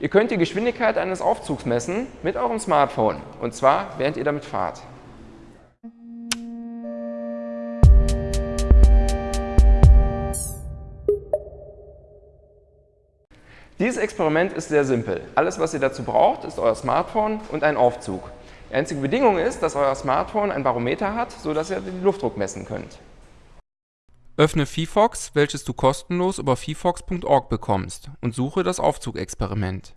Ihr könnt die Geschwindigkeit eines Aufzugs messen mit eurem Smartphone und zwar während ihr damit fahrt. Dieses Experiment ist sehr simpel. Alles, was ihr dazu braucht, ist euer Smartphone und ein Aufzug. Die einzige Bedingung ist, dass euer Smartphone ein Barometer hat, sodass ihr den Luftdruck messen könnt. Öffne VFox, welches du kostenlos über vfox.org bekommst und suche das Aufzugexperiment.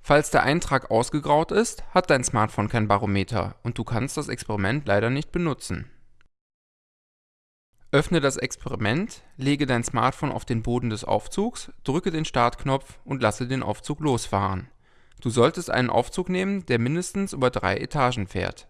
Falls der Eintrag ausgegraut ist, hat dein Smartphone kein Barometer und du kannst das Experiment leider nicht benutzen. Öffne das Experiment, lege dein Smartphone auf den Boden des Aufzugs, drücke den Startknopf und lasse den Aufzug losfahren. Du solltest einen Aufzug nehmen, der mindestens über drei Etagen fährt.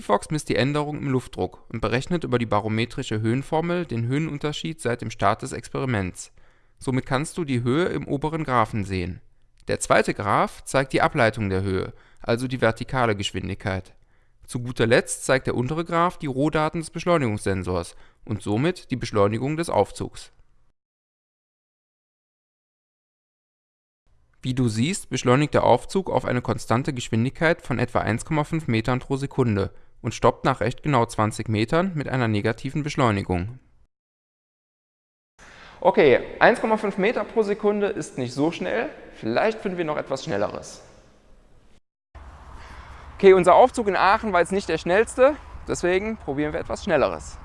VFox misst die Änderung im Luftdruck und berechnet über die barometrische Höhenformel den Höhenunterschied seit dem Start des Experiments. Somit kannst du die Höhe im oberen Graphen sehen. Der zweite Graph zeigt die Ableitung der Höhe, also die vertikale Geschwindigkeit. Zu guter Letzt zeigt der untere Graph die Rohdaten des Beschleunigungssensors und somit die Beschleunigung des Aufzugs. Wie du siehst, beschleunigt der Aufzug auf eine konstante Geschwindigkeit von etwa 1,5 Metern pro Sekunde und stoppt nach recht genau 20 Metern mit einer negativen Beschleunigung. Okay, 1,5 Meter pro Sekunde ist nicht so schnell, vielleicht finden wir noch etwas Schnelleres. Okay, unser Aufzug in Aachen war jetzt nicht der schnellste, deswegen probieren wir etwas Schnelleres.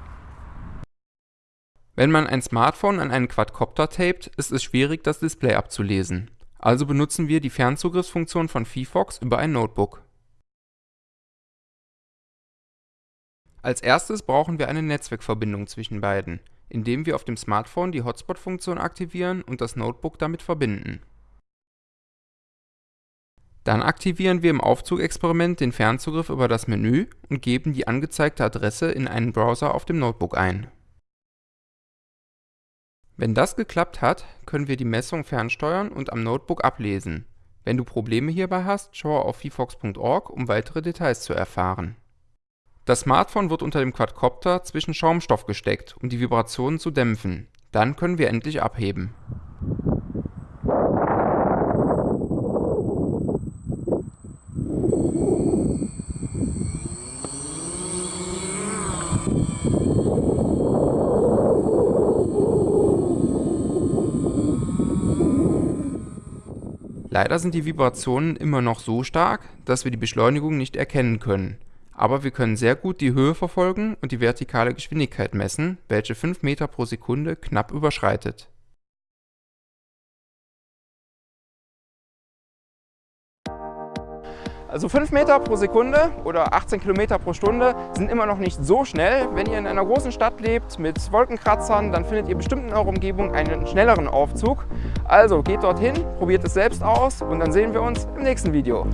Wenn man ein Smartphone an einen Quadcopter tapet, ist es schwierig, das Display abzulesen. Also benutzen wir die Fernzugriffsfunktion von VFox über ein Notebook. Als erstes brauchen wir eine Netzwerkverbindung zwischen beiden, indem wir auf dem Smartphone die Hotspot-Funktion aktivieren und das Notebook damit verbinden. Dann aktivieren wir im Aufzugexperiment den Fernzugriff über das Menü und geben die angezeigte Adresse in einen Browser auf dem Notebook ein wenn das geklappt hat, können wir die Messung fernsteuern und am Notebook ablesen. Wenn du Probleme hierbei hast, schaue auf vfox.org, um weitere Details zu erfahren. Das Smartphone wird unter dem Quadcopter zwischen Schaumstoff gesteckt, um die Vibrationen zu dämpfen. Dann können wir endlich abheben. Leider sind die Vibrationen immer noch so stark, dass wir die Beschleunigung nicht erkennen können, aber wir können sehr gut die Höhe verfolgen und die vertikale Geschwindigkeit messen, welche 5 Meter pro Sekunde knapp überschreitet Also 5 Meter pro Sekunde oder 18 Kilometer pro Stunde sind immer noch nicht so schnell. Wenn ihr in einer großen Stadt lebt mit Wolkenkratzern, dann findet ihr bestimmt in eurer Umgebung einen schnelleren Aufzug. Also geht dorthin, probiert es selbst aus und dann sehen wir uns im nächsten Video.